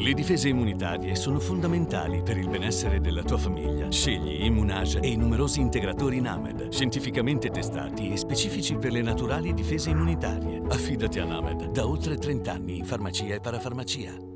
Le difese immunitarie sono fondamentali per il benessere della tua famiglia. Scegli Immunage e i numerosi integratori NAMED, scientificamente testati e specifici per le naturali difese immunitarie. Affidati a NAMED da oltre 30 anni in farmacia e parafarmacia.